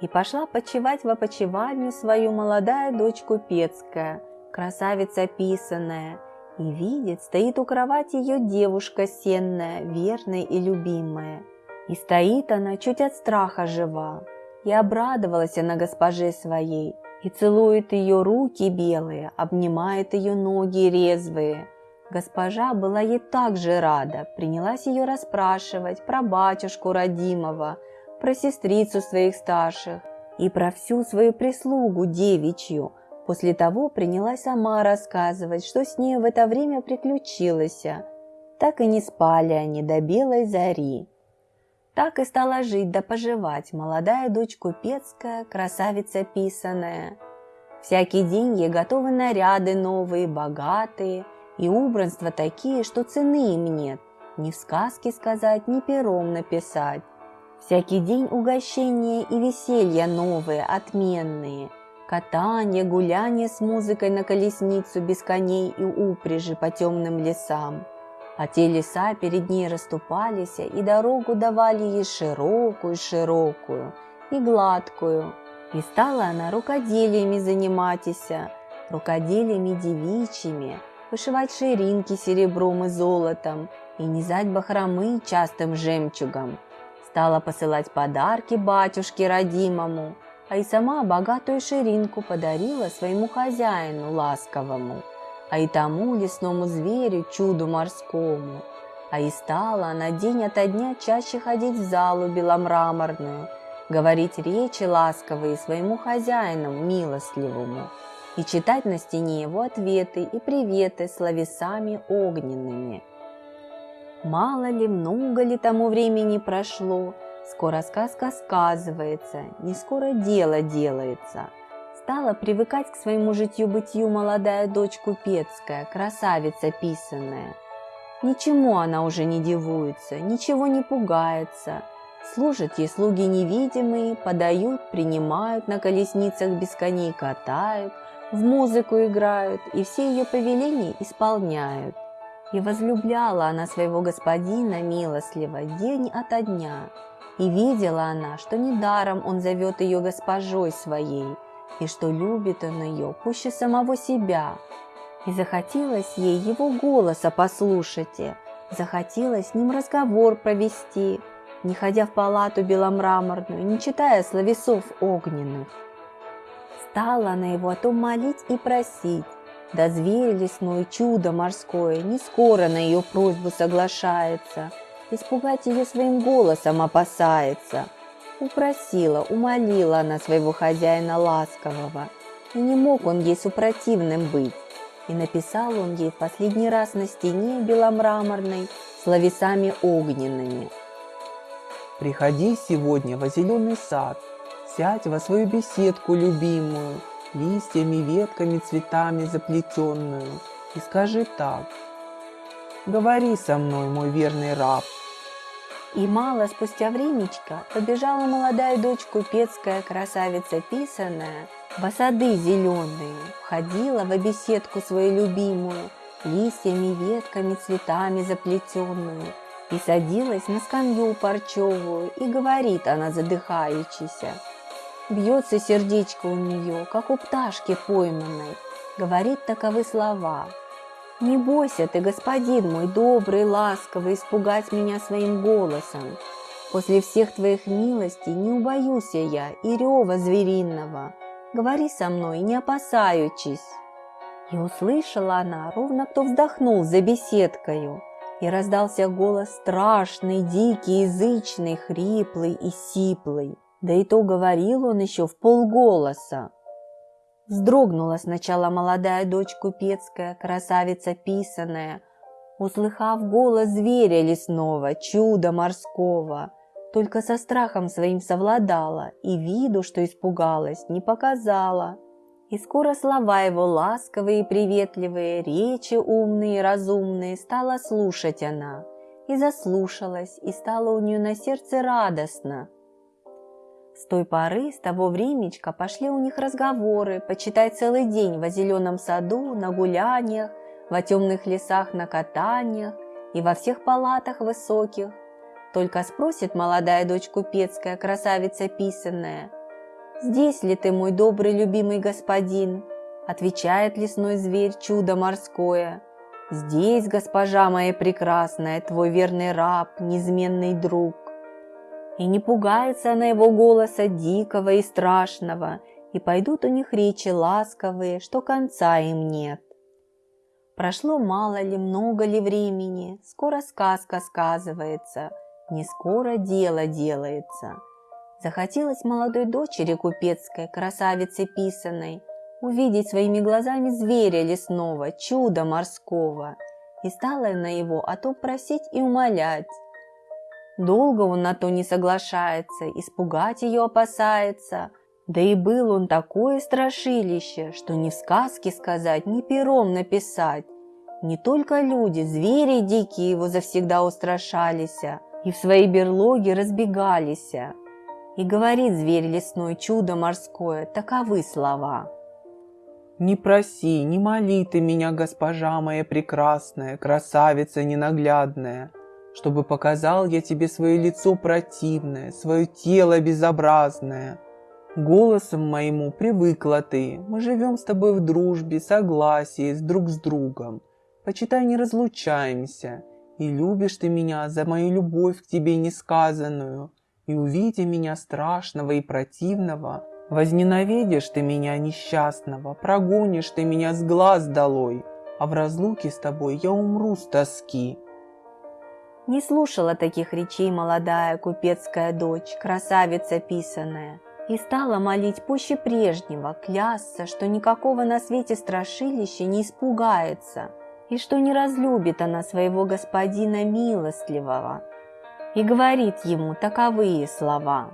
Speaker 1: и пошла почевать в опочивальню свою молодая дочь купецкая, красавица писаная, и видит, стоит у кровати ее девушка сенная, верная и любимая. И стоит она чуть от страха жива, и обрадовалась она госпоже своей, и целует ее руки белые, обнимает ее ноги резвые. Госпожа была ей так же рада, принялась ее расспрашивать про батюшку родимого, про сестрицу своих старших и про всю свою прислугу девичью. После того принялась сама рассказывать, что с ней в это время приключилось. Так и не спали они до белой зари. Так и стала жить да поживать молодая дочь купецкая, красавица писаная. Всякий день ей готовы наряды новые, богатые, и убранства такие, что цены им нет, ни в сказке сказать, ни пером написать. Всякий день угощения и веселья новые, отменные. Катание, гуляние с музыкой на колесницу без коней и упряжи по темным лесам. А те леса перед ней расступались, и дорогу давали ей широкую-широкую и гладкую. И стала она рукоделиями заниматься, рукоделиями девичьими, вышивать ширинки серебром и золотом и низать бахромы частым жемчугом, Стала посылать подарки батюшке родимому, а и сама богатую ширинку подарила своему хозяину ласковому, а и тому лесному зверю чуду морскому. А и стала она день ото дня чаще ходить в залу беломраморную, говорить речи ласковые своему хозяину милостливому и читать на стене его ответы и приветы словесами огненными. Мало ли, много ли тому времени прошло, скоро сказка сказывается, не скоро дело делается. Стала привыкать к своему житью-бытию молодая дочь купецкая, красавица писанная. Ничему она уже не дивуется, ничего не пугается. Служат ей слуги невидимые, подают, принимают, на колесницах без коней катают, в музыку играют и все ее повеления исполняют. И возлюбляла она своего господина милостливо день ото дня. И видела она, что недаром он зовет ее госпожой своей, и что любит он ее пуще самого себя. И захотелось ей его голоса послушать, захотелось с ним разговор провести, не ходя в палату беломраморную, не читая словесов огненных. Стала она его о том молить и просить, да зверь лесной, чудо морское, не скоро на ее просьбу соглашается, испугать ее своим голосом опасается. Упросила, умолила она своего хозяина ласкового, и не мог он ей супротивным быть. И написал он ей в последний раз на стене беломраморной словесами огненными.
Speaker 2: «Приходи сегодня во зеленый сад, сядь во свою беседку любимую, листьями, ветками, цветами заплетенную, и скажи так. Говори со мной, мой верный раб.
Speaker 1: И мало спустя времечко побежала молодая дочь купецкая красавица писаная, в осады зеленые, входила в беседку свою любимую, листьями, ветками, цветами заплетенную, и садилась на скамью парчевую, и говорит она задыхающейся – Бьется сердечко у нее, как у пташки пойманной. Говорит таковы слова. «Не бойся ты, господин мой добрый, ласковый, испугать меня своим голосом. После всех твоих милостей не убоюсь я и рева звериного. Говори со мной, не опасаючись». И услышала она, ровно кто вздохнул за беседкою, и раздался голос страшный, дикий, язычный, хриплый и сиплый. Да и то говорил он еще в полголоса. Вздрогнула сначала молодая дочь купецкая, красавица писаная, услыхав голос зверя лесного, чуда морского, только со страхом своим совладала и виду, что испугалась, не показала. И скоро слова его ласковые и приветливые, речи умные и разумные стала слушать она. И заслушалась, и стало у нее на сердце радостно – с той поры, с того времечка пошли у них разговоры, почитай целый день во зеленом саду, на гуляниях, во темных лесах на катаниях и во всех палатах высоких. Только спросит молодая дочь купецкая, красавица писанная, «Здесь ли ты, мой добрый любимый господин?» Отвечает лесной зверь, чудо морское, «Здесь, госпожа моя прекрасная, твой верный раб, неизменный друг». И не пугается она его голоса дикого и страшного, и пойдут у них речи ласковые, что конца им нет. Прошло мало ли, много ли времени, скоро сказка сказывается, не скоро дело делается. Захотелось молодой дочери купецкой, красавице писаной, увидеть своими глазами зверя лесного, чуда морского, и стала на его о том просить и умолять. Долго он на то не соглашается, испугать ее опасается. Да и был он такое страшилище, что ни в сказке сказать, ни пером написать. Не только люди, звери дикие его завсегда устрашались, и в своей берлоге разбегались. И говорит зверь лесной, чудо морское, таковы слова.
Speaker 2: «Не проси, не моли ты меня, госпожа моя прекрасная, красавица ненаглядная, чтобы показал я тебе свое лицо противное, свое тело безобразное. Голосом моему привыкла ты, мы живем с тобой в дружбе, согласии, с друг с другом. Почитай, не разлучаемся, и любишь ты меня за мою любовь к тебе несказанную, и увидя меня страшного и противного, возненавидишь ты меня несчастного, прогонишь ты меня с глаз долой, а в разлуке с тобой я умру с тоски.
Speaker 1: Не слушала таких речей молодая купецкая дочь, красавица писаная, и стала молить пуще прежнего, клясться, что никакого на свете страшилища не испугается. и что не разлюбит она своего господина милостливого, и говорит ему таковые слова.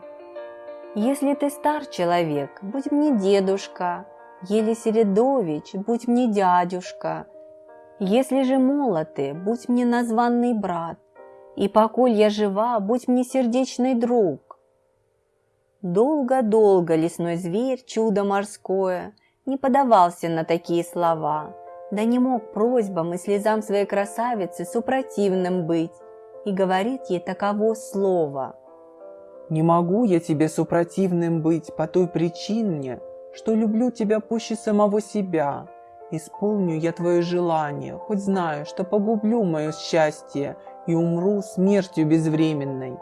Speaker 1: «Если ты стар человек, будь мне дедушка, Еле Середович, будь мне дядюшка, Если же молод ты, будь мне названный брат, И поколь я жива, будь мне сердечный друг». Долго-долго лесной зверь, чудо морское, Не подавался на такие слова, Да не мог просьбам и слезам своей красавицы супротивным быть, И говорит ей таково слово.
Speaker 2: «Не могу я тебе супротивным быть по той причине, что люблю тебя пуще самого себя. Исполню я твое желание, хоть знаю, что погублю мое счастье и умру смертью безвременной.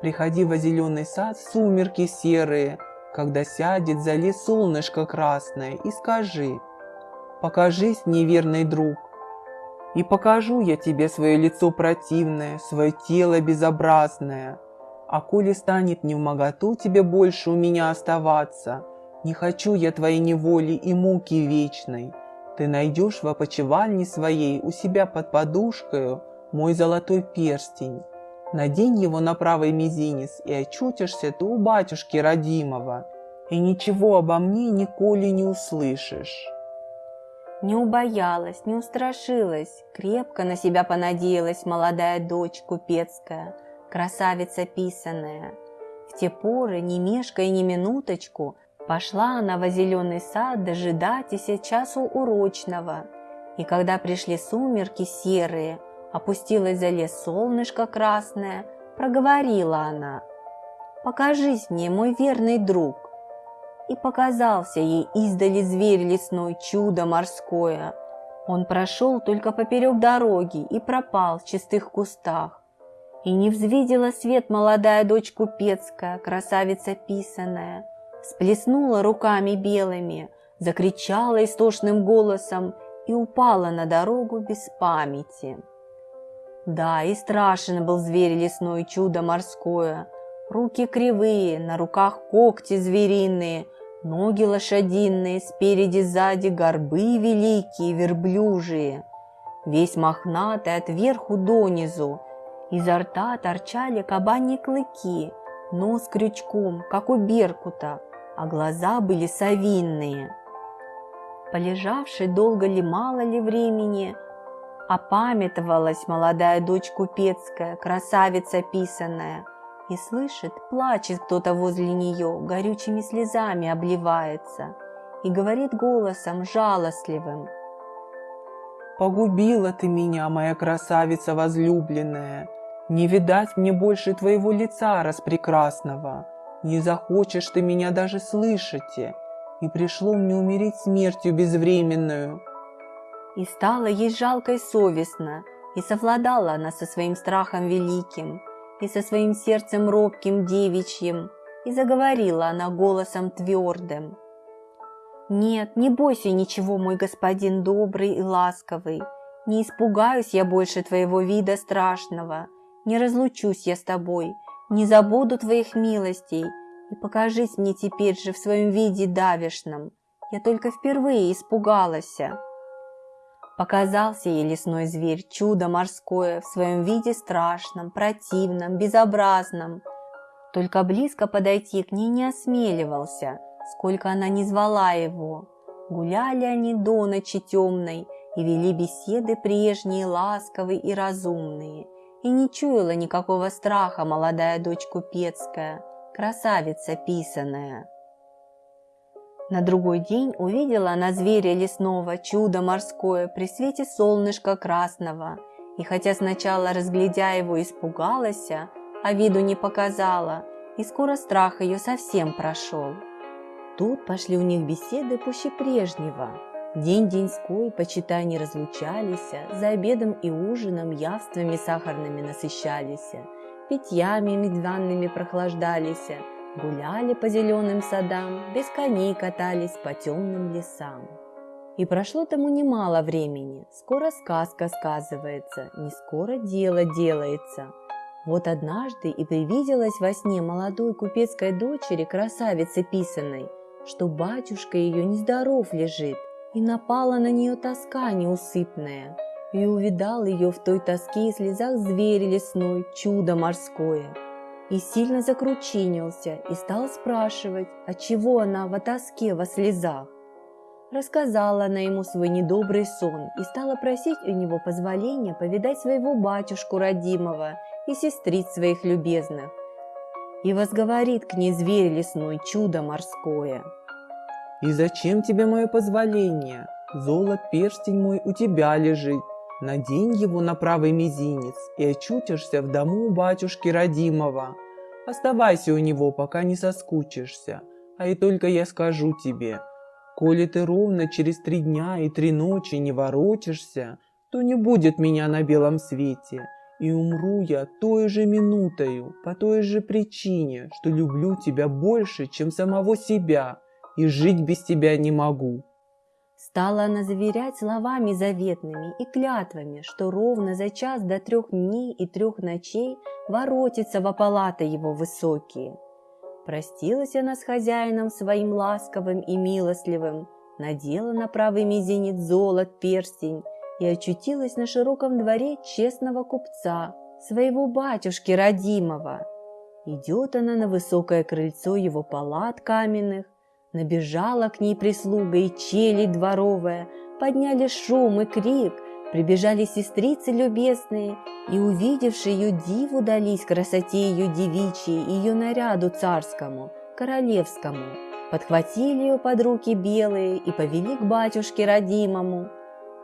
Speaker 2: Приходи во зеленый сад в сумерки серые, когда сядет за лес солнышко красное, и скажи, покажись, неверный друг, и покажу я тебе свое лицо противное, свое тело безобразное. А коли станет не в моготу тебе больше у меня оставаться, не хочу я твоей неволи и муки вечной. Ты найдешь в опочивальне своей у себя под подушкою мой золотой перстень. Надень его на правый мизинец и очутишься ты у батюшки родимого, и ничего обо мне николи не услышишь.
Speaker 1: Не убоялась, не устрашилась, крепко на себя понадеялась молодая дочь купецкая, красавица писаная. В те поры, не мешкая ни минуточку, Пошла она во зеленый сад дожидать и часу урочного. И когда пришли сумерки серые, опустилось за лес солнышко красное, проговорила она. «Покажись мне, мой верный друг!» И показался ей издали зверь лесной, чудо морское. Он прошел только поперек дороги и пропал в чистых кустах. И не взвидела свет молодая дочь купецкая, красавица писаная, сплеснула руками белыми, закричала истошным голосом и упала на дорогу без памяти. Да, и страшен был зверь лесной, чудо морское. Руки кривые, на руках когти звериные, ноги лошадиные, спереди сзади горбы великие, верблюжие. Весь мохнатый от верху донизу, изо рта торчали кабани клыки, нос крючком, как у беркута, а глаза были совинные. Полежавшей долго ли, мало ли времени, опамятовалась молодая дочь купецкая, красавица писаная, и слышит, плачет кто-то возле нее, горючими слезами обливается, и говорит голосом жалостливым.
Speaker 2: «Погубила ты меня, моя красавица возлюбленная, не видать мне больше твоего лица распрекрасного, не захочешь ты меня даже слышите, и пришло мне умереть смертью безвременную.
Speaker 1: И стало ей жалко и совестно, и совладала она со своим страхом великим, и со своим сердцем робким девичьим, и заговорила она голосом твердым. «Нет, не бойся ничего, мой господин добрый и ласковый, не испугаюсь я больше твоего вида страшного, не разлучусь я с тобой, не забуду твоих милостей, и покажись мне теперь же в своем виде давишном. Я только впервые испугалась. Показался ей лесной зверь, чудо морское, в своем виде страшном, противном, безобразном. Только близко подойти к ней не осмеливался, сколько она не звала его. Гуляли они до ночи темной и вели беседы прежние, ласковые и разумные – и не чуяла никакого страха молодая дочь купецкая, красавица писаная. На другой день увидела она зверя лесного, чудо морское, при свете солнышка красного, и хотя сначала, разглядя его, испугалась, а виду не показала, и скоро страх ее совсем прошел. Тут пошли у них беседы пуще прежнего, День деньской, почитай, не разлучались, за обедом и ужином явствами сахарными насыщались, питьями медвяными прохлаждались, гуляли по зеленым садам, без коней катались по темным лесам. И прошло тому немало времени, скоро сказка сказывается, не скоро дело делается. Вот однажды и привиделась во сне молодой купецкой дочери красавицы писаной, что батюшка ее нездоров лежит, и напала на нее тоска неусыпная, и увидал ее в той тоске и слезах зверь лесной, чудо морское. И сильно закручинился и стал спрашивать, отчего она во тоске, во слезах. Рассказала она ему свой недобрый сон и стала просить у него позволения повидать своего батюшку родимого и сестриц своих любезных. И возговорит к ней зверь лесной, чудо морское.
Speaker 2: «И зачем тебе мое позволение? Золот перстень мой у тебя лежит. Надень его на правый мизинец и очутишься в дому батюшки родимого. Оставайся у него, пока не соскучишься. А и только я скажу тебе, коли ты ровно через три дня и три ночи не воротишься, то не будет меня на белом свете, и умру я той же минутою, по той же причине, что люблю тебя больше, чем самого себя, и жить без тебя не могу.
Speaker 1: Стала она заверять словами заветными и клятвами, что ровно за час до трех дней и трех ночей воротится во палаты его высокие. Простилась она с хозяином своим ласковым и милостливым, надела на правый мизинец золот перстень и очутилась на широком дворе честного купца, своего батюшки родимого. Идет она на высокое крыльцо его палат каменных, Набежала к ней прислуга и челядь дворовая, Подняли шум и крик, Прибежали сестрицы любезные, И, увидевши ее диву, дались красоте ее девичьей, Ее наряду царскому, королевскому. Подхватили ее под руки белые И повели к батюшке родимому.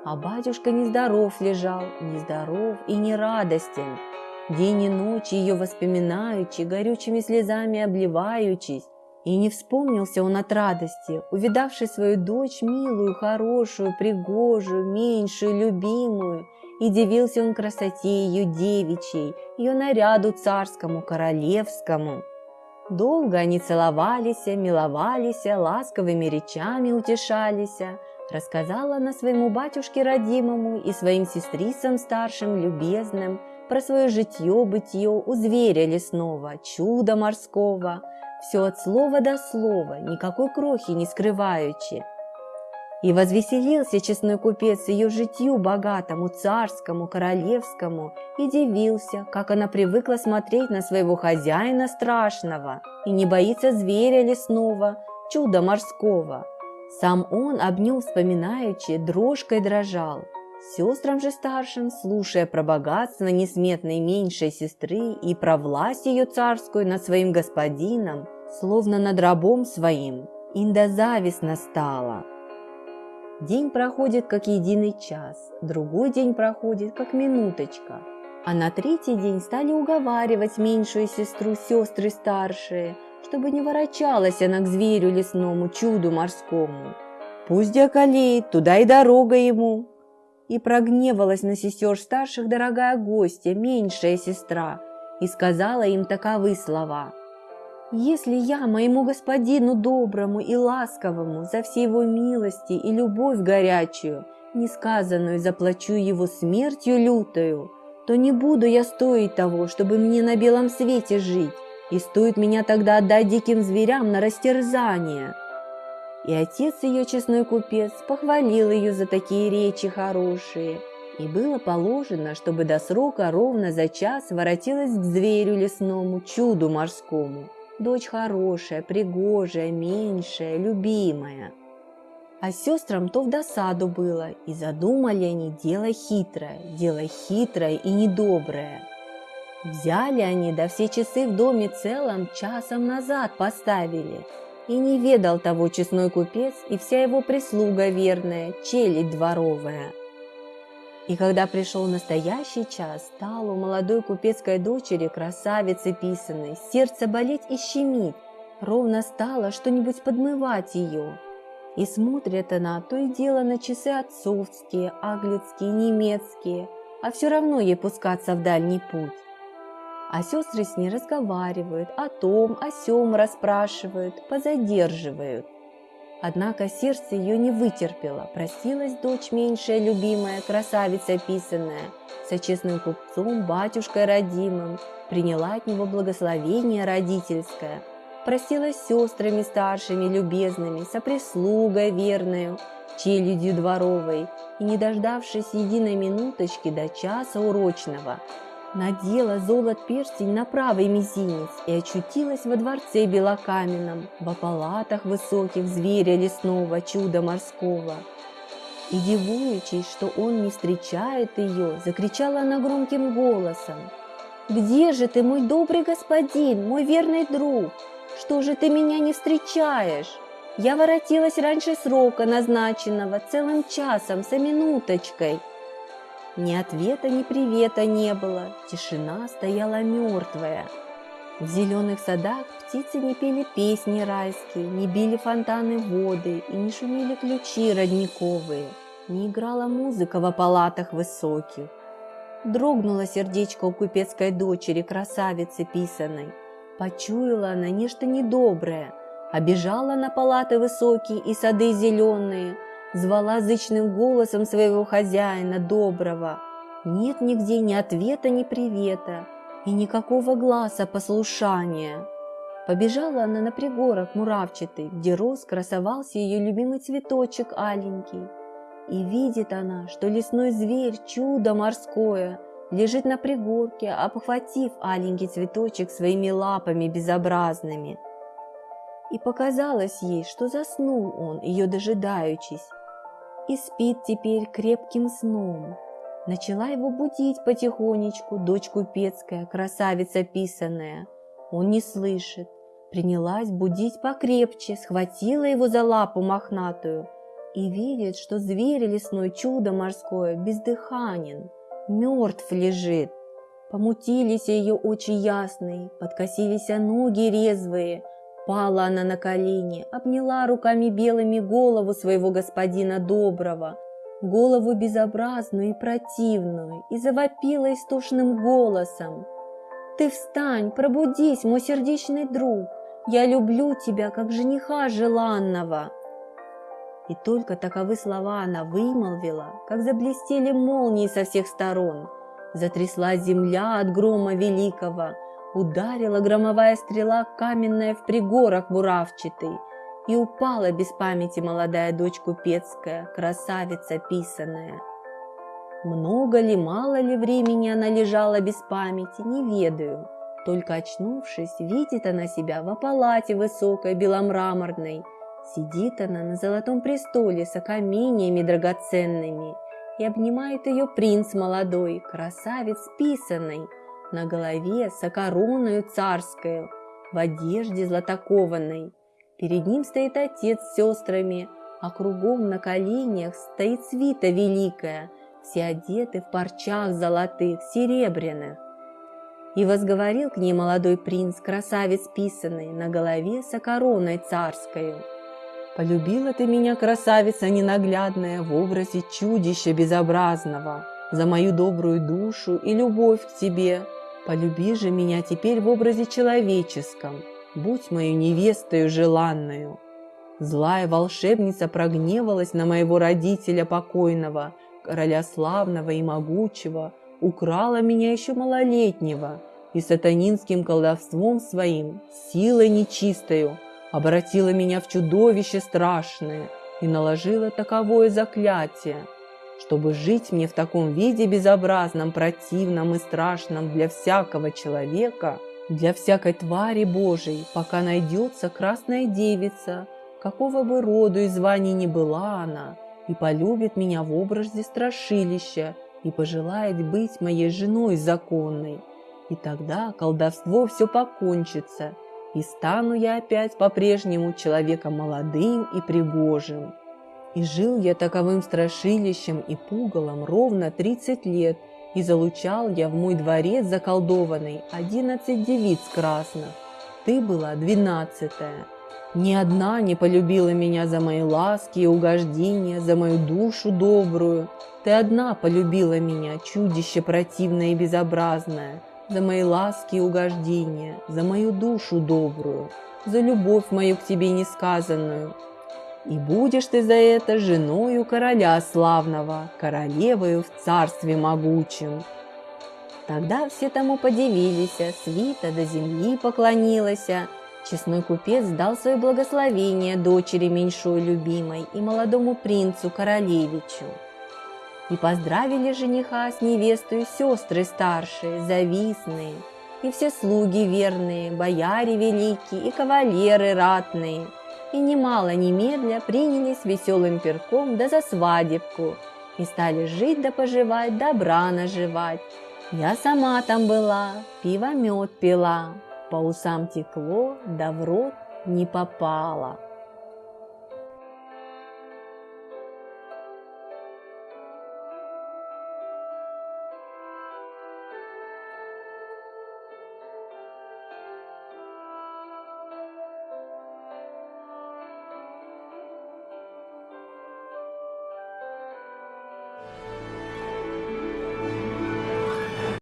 Speaker 1: А батюшка нездоров лежал, нездоров и не радостен. День и ночь ее воспоминаючи, горючими слезами обливаючись, и не вспомнился он от радости, увидавший свою дочь милую, хорошую, пригожую, меньшую, любимую, и дивился он красоте ее девичьей, ее наряду царскому, королевскому. Долго они целовались, миловались, ласковыми речами утешались. Рассказала она своему батюшке родимому и своим сестрицам старшим, любезным, про свое житье-бытие у зверя лесного, чуда морского – все от слова до слова, никакой крохи не скрываючи. И возвеселился честной купец ее житью богатому, царскому, королевскому, и дивился, как она привыкла смотреть на своего хозяина страшного и не боится зверя лесного, чуда морского. Сам он об нем вспоминаючи, дрожкой дрожал. Сестрам же старшим, слушая про богатство несметной меньшей сестры и про власть ее царскую над своим господином, словно над рабом своим, Инда завистно стала. День проходит, как единый час, другой день проходит, как минуточка. А на третий день стали уговаривать меньшую сестру сестры старшие, чтобы не ворочалась она к зверю лесному, чуду морскому. Пусть околеет, туда и дорога ему. И прогневалась на сестер старших дорогая гостья, меньшая сестра, и сказала им таковы слова – если я моему господину доброму и ласковому за все его милости и любовь горячую, несказанную заплачу его смертью лютою, то не буду я стоить того, чтобы мне на белом свете жить, и стоит меня тогда отдать диким зверям на растерзание». И отец ее, честной купец, похвалил ее за такие речи хорошие, и было положено, чтобы до срока ровно за час воротилась к зверю лесному, чуду морскому, Дочь хорошая, пригожая, меньшая, любимая. А сестрам то в досаду было, и задумали они дело хитрое, дело хитрое и недоброе. Взяли они, да все часы в доме целом часом назад поставили. И не ведал того честной купец и вся его прислуга верная, челядь дворовая. И когда пришел настоящий час, стало у молодой купецкой дочери, красавицы писаной, сердце болеть и щемить, ровно стало что-нибудь подмывать ее. И смотрит она то и дело на часы отцовские, аглицкие, немецкие, а все равно ей пускаться в дальний путь. А сестры с ней разговаривают, о том, о сем расспрашивают, позадерживают. Однако сердце ее не вытерпело, просилась дочь меньшая, любимая, красавица писанная, со честным купцом, батюшкой родимым, приняла от него благословение родительское, просилась сестрами старшими, любезными, со прислугой верною, челядью дворовой, и, не дождавшись единой минуточки до часа урочного, надела золот перстень на правый мизинец и очутилась во дворце белокаменном, во палатах высоких зверя лесного, чуда морского. И, дивуючись, что он не встречает ее, закричала она громким голосом. «Где же ты, мой добрый господин, мой верный друг? Что же ты меня не встречаешь?» Я воротилась раньше срока назначенного, целым часом, за минуточкой. Ни ответа, ни привета не было, тишина стояла мертвая. В зеленых садах птицы не пели песни райские, не били фонтаны воды и не шумели ключи родниковые, не играла музыка в палатах высоких. Дрогнуло сердечко у купецкой дочери, красавицы писаной. Почуяла она нечто недоброе – обежала на палаты высокие и сады зеленые, звала зычным голосом своего хозяина доброго. Нет нигде ни ответа, ни привета, и никакого глаза послушания. Побежала она на пригорок муравчатый, где рос красовался ее любимый цветочек аленький. И видит она, что лесной зверь, чудо морское, лежит на пригорке, обхватив аленький цветочек своими лапами безобразными – и показалось ей, что заснул он, ее дожидаючись, и спит теперь крепким сном. Начала его будить потихонечку дочь купецкая, красавица писаная. Он не слышит. Принялась будить покрепче, схватила его за лапу мохнатую и видит, что зверь лесной чудо морское бездыханен, мертв лежит. Помутились ее очи ясные, подкосились ноги резвые – Пала она на колени, обняла руками белыми голову своего господина доброго, голову безобразную и противную, и завопила истошным голосом. «Ты встань, пробудись, мой сердечный друг! Я люблю тебя, как жениха желанного!» И только таковы слова она вымолвила, как заблестели молнии со всех сторон. Затрясла земля от грома великого, Ударила громовая стрела каменная в пригорок буравчатый, И упала без памяти молодая дочь купецкая, красавица писаная. Много ли, мало ли времени она лежала без памяти, не ведаю. Только очнувшись, видит она себя в палате высокой беломраморной. Сидит она на золотом престоле с окамениями драгоценными, и обнимает ее принц молодой, красавец писанный, на голове сокороною царскою, в одежде златокованной. Перед ним стоит отец с сестрами, а кругом на коленях стоит свита великая, все одеты в парчах золотых, серебряных. И возговорил к ней молодой принц, красавец писанный, на голове со короной царскою. «Полюбила ты меня, красавица ненаглядная, в образе чудища безобразного, за мою добрую душу и любовь к тебе, Полюби же меня теперь в образе человеческом, будь мою невестою желанную. Злая волшебница прогневалась на моего родителя покойного, короля славного и могучего, украла меня еще малолетнего и сатанинским колдовством своим, силой нечистою, обратила меня в чудовище страшное и наложила таковое заклятие – чтобы жить мне в таком виде безобразном, противном и страшном для всякого человека, для всякой твари Божией, пока найдется красная девица, какого бы роду и звания ни была она, и полюбит меня в образе страшилища и пожелает быть моей женой законной. И тогда колдовство все покончится, и стану я опять по-прежнему человеком молодым и пригожим. И жил я таковым страшилищем и пугалом ровно тридцать лет, и залучал я в мой дворец заколдованный одиннадцать девиц красных. Ты была двенадцатая. Ни одна не полюбила меня за мои ласки и угождения, за мою душу добрую. Ты одна полюбила меня, чудище противное и безобразное, за мои ласки и угождения, за мою душу добрую, за любовь мою к тебе несказанную, и будешь ты за это женою короля славного, королевою в царстве могучем». Тогда все тому подивились, свита до земли поклонилась, честной купец дал свое благословение дочери меньшой любимой и молодому принцу королевичу. И поздравили жениха с невестой сестры старшие, завистные, и все слуги верные, бояре великие и кавалеры ратные. И немало немедля принялись веселым перком да за свадебку, и стали жить да поживать, добра наживать. Я сама там была, пиво мед пила, по усам текло, да в рот не попало.